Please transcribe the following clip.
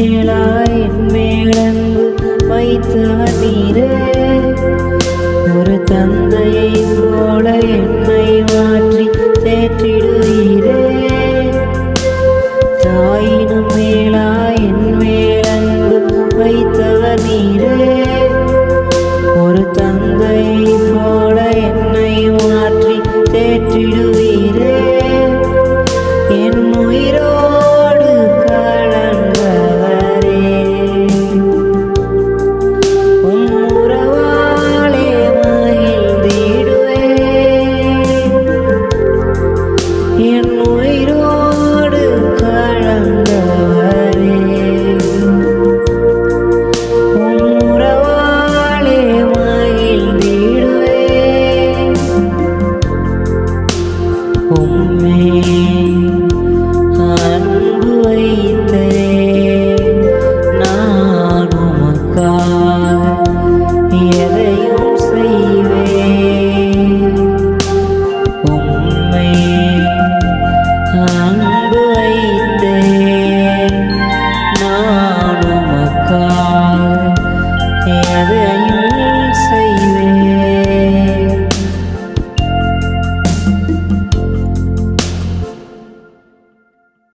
மேலாய் மேலங்கு வைத்தாதீரே ஒரு தந்தையை போல என்னை மாற்றி தேற்றிடுவீரே தாயினும் மேலாய் மேலங்கு வைத்தாதீரே ஒரு தந்தையை போல என்னை மாற்றி தேற்றிடுவீரே. hùng vĩ